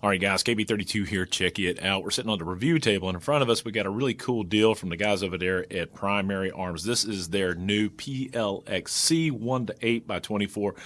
All right, guys, KB32 here. Check it out. We're sitting on the review table, and in front of us, we got a really cool deal from the guys over there at Primary Arms. This is their new PLXC 1 to 8 by 24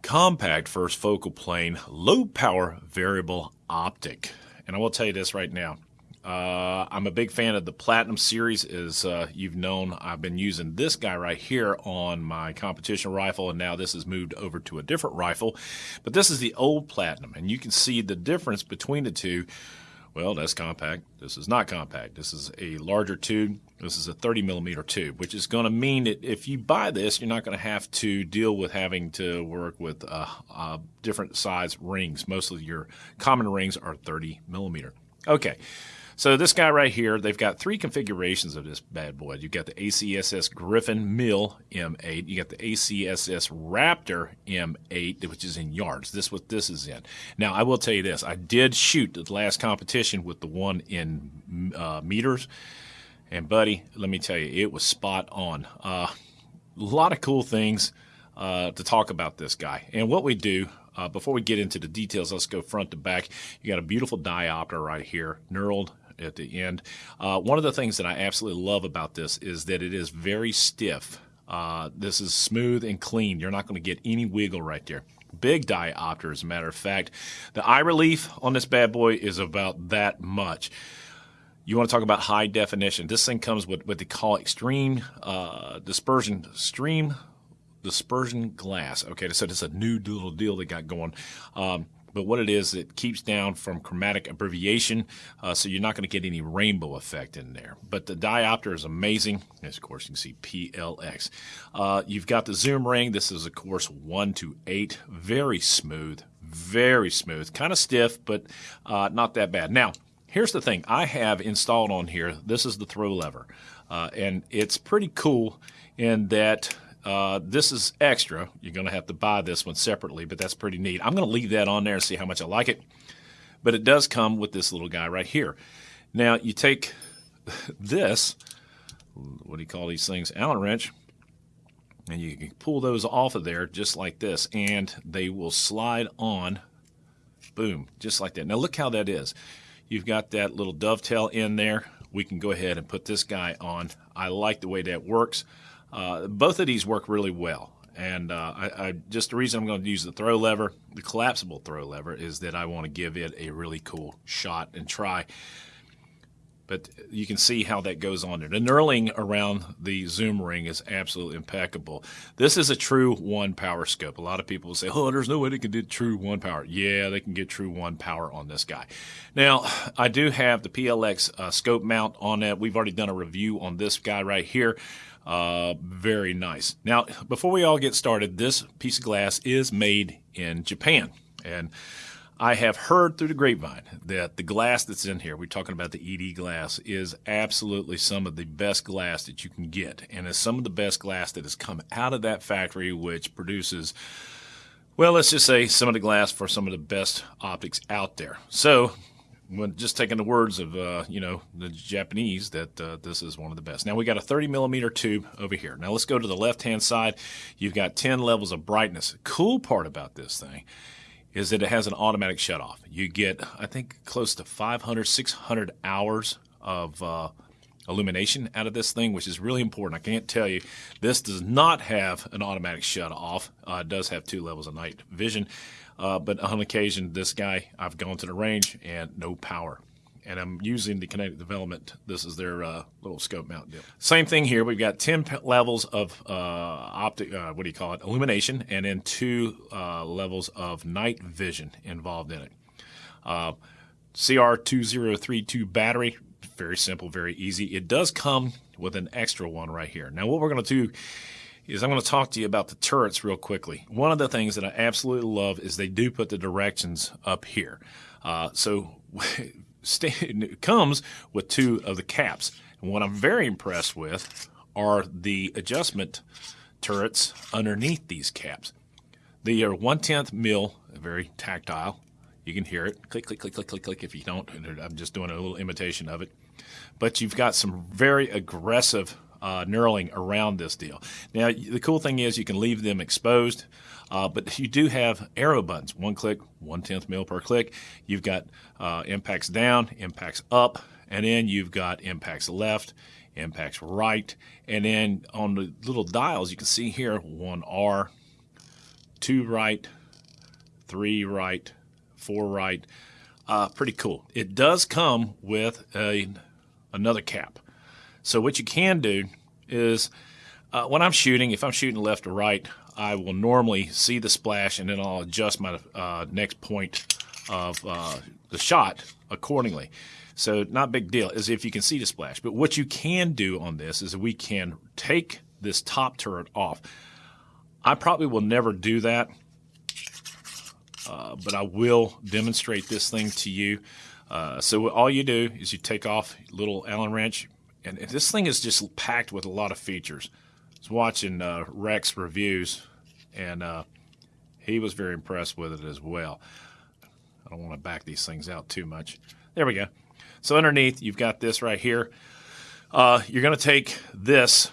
compact first focal plane, low power variable optic. And I will tell you this right now. Uh, I'm a big fan of the Platinum series. As uh, you've known, I've been using this guy right here on my competition rifle, and now this has moved over to a different rifle. But this is the old Platinum, and you can see the difference between the two. Well, that's compact. This is not compact. This is a larger tube. This is a 30 millimeter tube, which is going to mean that if you buy this, you're not going to have to deal with having to work with uh, uh, different size rings. Most of your common rings are 30 millimeter. Okay. So this guy right here, they've got three configurations of this bad boy. You've got the ACSS Griffin MIL M8. You got the ACSS Raptor M8, which is in yards. This what this is in. Now I will tell you this: I did shoot the last competition with the one in uh, meters, and buddy, let me tell you, it was spot on. Uh, a lot of cool things uh, to talk about this guy. And what we do uh, before we get into the details, let's go front to back. You got a beautiful diopter right here, knurled at the end. Uh, one of the things that I absolutely love about this is that it is very stiff. Uh, this is smooth and clean. You're not going to get any wiggle right there. Big diopter, as a matter of fact. The eye relief on this bad boy is about that much. You want to talk about high definition. This thing comes with what they call extreme uh, dispersion, stream dispersion glass. Okay, so it's a new little deal they got going. Um, but what it is, it keeps down from chromatic abbreviation, uh, so you're not going to get any rainbow effect in there. But the diopter is amazing. As of course, you can see PLX. Uh, you've got the zoom ring. This is, of course, 1 to 8. Very smooth, very smooth. Kind of stiff, but uh, not that bad. Now, here's the thing. I have installed on here, this is the throw lever. Uh, and it's pretty cool in that uh, this is extra. You're going to have to buy this one separately, but that's pretty neat. I'm going to leave that on there and see how much I like it. But it does come with this little guy right here. Now, you take this, what do you call these things? Allen wrench, and you can pull those off of there just like this, and they will slide on, boom, just like that. Now, look how that is. You've got that little dovetail in there. We can go ahead and put this guy on. I like the way that works. Uh, both of these work really well. And uh, I, I, just the reason I'm going to use the throw lever, the collapsible throw lever, is that I want to give it a really cool shot and try. But you can see how that goes on there. The knurling around the zoom ring is absolutely impeccable. This is a true one power scope. A lot of people say, oh, there's no way they can do true one power. Yeah, they can get true one power on this guy. Now, I do have the PLX uh, scope mount on that. We've already done a review on this guy right here. Uh, very nice. Now, before we all get started, this piece of glass is made in Japan. And I have heard through the grapevine that the glass that's in here, we're talking about the ED glass, is absolutely some of the best glass that you can get. And it's some of the best glass that has come out of that factory, which produces, well, let's just say some of the glass for some of the best optics out there. So when just taking the words of uh, you know the Japanese that uh, this is one of the best. Now we got a 30 millimeter tube over here. Now let's go to the left hand side. You've got 10 levels of brightness. Cool part about this thing is that it has an automatic shut off. You get I think close to 500 600 hours of uh, illumination out of this thing, which is really important. I can't tell you this does not have an automatic shut off. Uh, it does have two levels of night vision. Uh, but on occasion, this guy, I've gone to the range and no power. And I'm using the Kinetic Development. This is their uh, little scope mount deal. Same thing here. We've got 10 levels of uh, optic, uh, what do you call it, illumination, and then two uh, levels of night vision involved in it. Uh, CR2032 battery, very simple, very easy. It does come with an extra one right here. Now, what we're going to do is I'm going to talk to you about the turrets real quickly. One of the things that I absolutely love is they do put the directions up here. Uh, so it comes with two of the caps. And what I'm very impressed with are the adjustment turrets underneath these caps. They are one tenth mil, very tactile. You can hear it. Click, click, click, click, click, click. If you don't, I'm just doing a little imitation of it. But you've got some very aggressive uh, knurling around this deal. Now, the cool thing is you can leave them exposed. Uh, but you do have arrow buttons, one click, one tenth mil per click. You've got uh, impacts down, impacts up, and then you've got impacts left, impacts right, and then on the little dials you can see here one R, two right, three right, four right. Uh, pretty cool. It does come with a another cap. So what you can do is uh, when I'm shooting, if I'm shooting left or right, I will normally see the splash and then I'll adjust my uh, next point of uh, the shot accordingly. So not big deal as if you can see the splash. But what you can do on this is we can take this top turret off. I probably will never do that, uh, but I will demonstrate this thing to you. Uh, so all you do is you take off little Allen wrench, and this thing is just packed with a lot of features. I was watching uh, Rex reviews, and uh, he was very impressed with it as well. I don't want to back these things out too much. There we go. So underneath, you've got this right here. Uh, you're going to take this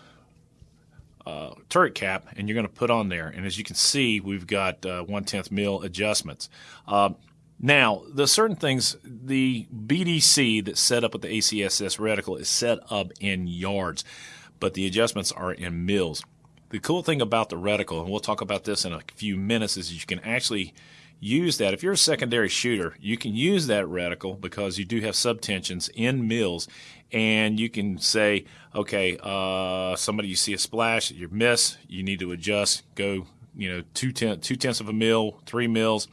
uh, turret cap and you're going to put on there. And as you can see, we've got uh, one tenth mil adjustments. Uh, now, the certain things, the BDC that's set up with the ACSS reticle is set up in yards, but the adjustments are in mils. The cool thing about the reticle, and we'll talk about this in a few minutes, is you can actually use that. If you're a secondary shooter, you can use that reticle because you do have subtensions in mils, and you can say, okay, uh, somebody you see a splash, you miss, you need to adjust, go, you know, two, ten, two tenths of a mil, three mils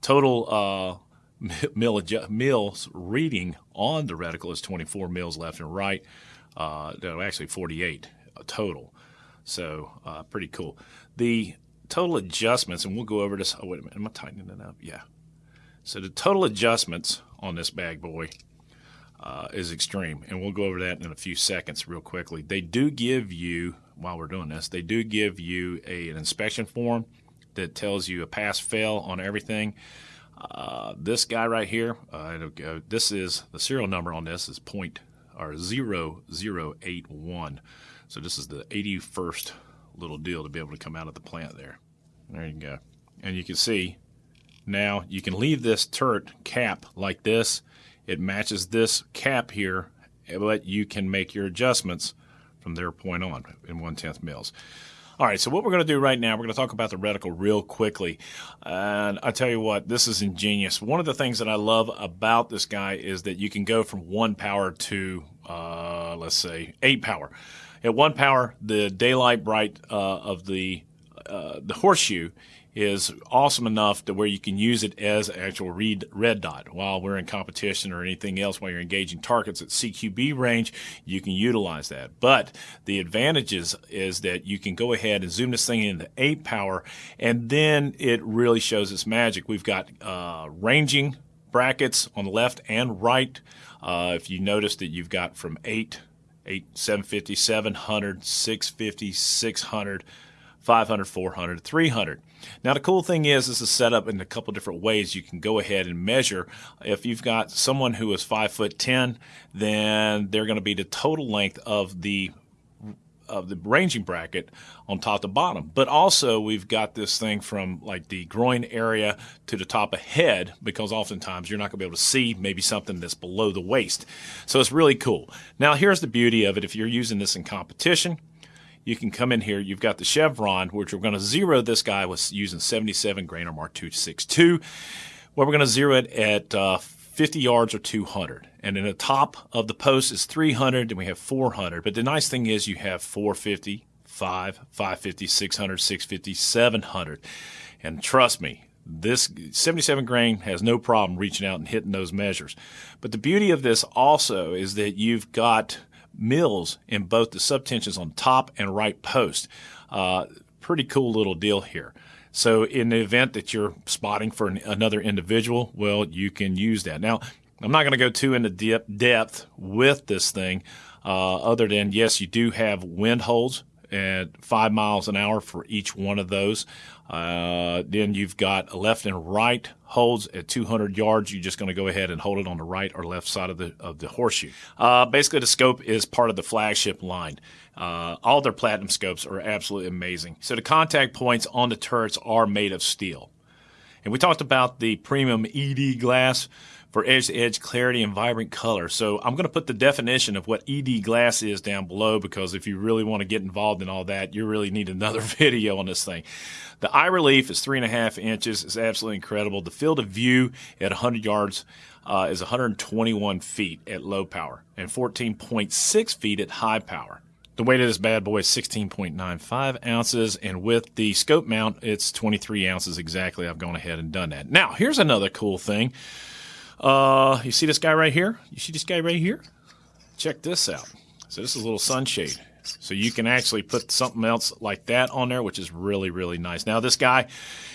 Total uh, mil mils reading on the reticle is 24 mils left and right. Uh, no, actually 48 uh, total. So uh, pretty cool. The total adjustments, and we'll go over this. Oh, wait a minute. Am I tightening it up? Yeah. So the total adjustments on this bag boy uh, is extreme, and we'll go over that in a few seconds real quickly. They do give you, while we're doing this, they do give you a, an inspection form that tells you a pass fail on everything. Uh, this guy right here, uh, this is the serial number on this is point or 0081. So this is the 81st little deal to be able to come out of the plant there. There you go. And you can see now you can leave this turret cap like this. It matches this cap here, but you can make your adjustments from their point on in one tenth mils. All right, so what we're going to do right now, we're going to talk about the reticle real quickly. And I tell you what, this is ingenious. One of the things that I love about this guy is that you can go from one power to, uh, let's say, eight power. At one power, the daylight bright uh, of the uh, the horseshoe is awesome enough to where you can use it as actual read, red dot. While we're in competition or anything else while you're engaging targets at CQB range you can utilize that. But the advantages is that you can go ahead and zoom this thing into 8 power and then it really shows its magic. We've got uh, ranging brackets on the left and right. Uh, if you notice that you've got from 8 8 750 700 650 600 500, 400, 300. Now the cool thing is this is set up in a couple different ways. You can go ahead and measure. If you've got someone who is five foot ten, then they're going to be the total length of the of the ranging bracket on top to bottom. But also we've got this thing from like the groin area to the top of head because oftentimes you're not going to be able to see maybe something that's below the waist. So it's really cool. Now here's the beauty of it. If you're using this in competition, you can come in here. You've got the chevron, which we're going to zero this guy was using 77 grain or Mark 262, where we're going to zero it at uh, 50 yards or 200. And in the top of the post is 300, and we have 400. But the nice thing is you have 450, 5, 550, 600, 650, 700. And trust me, this 77 grain has no problem reaching out and hitting those measures. But the beauty of this also is that you've got mils in both the subtensions on top and right post. Uh, pretty cool little deal here. So in the event that you're spotting for an, another individual, well, you can use that. Now, I'm not going to go too into depth with this thing, uh, other than yes, you do have wind holes at five miles an hour for each one of those. Uh, then you've got left and right holds at 200 yards. You're just going to go ahead and hold it on the right or left side of the of the horseshoe. Uh, basically, the scope is part of the flagship line. Uh, all their platinum scopes are absolutely amazing. So the contact points on the turrets are made of steel. And we talked about the premium ED glass for edge to edge clarity and vibrant color. So I'm going to put the definition of what ED glass is down below because if you really want to get involved in all that, you really need another video on this thing. The eye relief is three and a half inches. It's absolutely incredible. The field of view at 100 yards uh, is 121 feet at low power and 14.6 feet at high power. The weight of this bad boy is 16.95 ounces, and with the scope mount, it's 23 ounces exactly. I've gone ahead and done that. Now, here's another cool thing. Uh, you see this guy right here? You see this guy right here? Check this out. So this is a little sunshade. So you can actually put something else like that on there, which is really, really nice. Now, this guy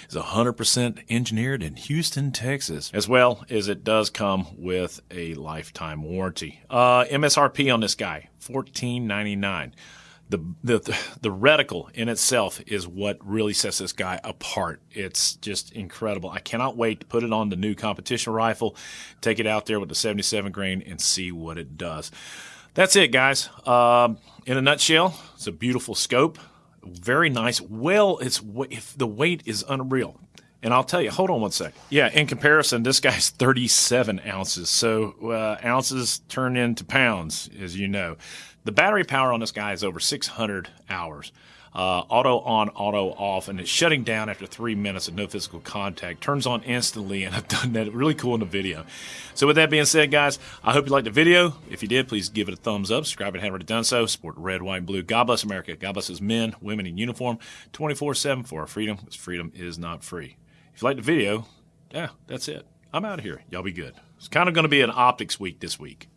is 100% engineered in Houston, Texas, as well as it does come with a lifetime warranty. Uh, MSRP on this guy, $14.99. The, the the reticle in itself is what really sets this guy apart. It's just incredible. I cannot wait to put it on the new competition rifle, take it out there with the 77 grain, and see what it does. That's it, guys. Um, in a nutshell, it's a beautiful scope, very nice. Well, it's if the weight is unreal. And I'll tell you, hold on one sec. Yeah, in comparison, this guy's 37 ounces. So uh, ounces turn into pounds, as you know. The battery power on this guy is over 600 hours. Uh, auto on, auto off, and it's shutting down after three minutes of no physical contact. Turns on instantly, and I've done that really cool in the video. So, with that being said, guys, I hope you liked the video. If you did, please give it a thumbs up. Subscribe you haven't already done so. Support red, white, and blue. God bless America. God bless men, women in uniform, 24 7 for our freedom, because freedom is not free. If you liked the video, yeah, that's it. I'm out of here. Y'all be good. It's kind of going to be an optics week this week.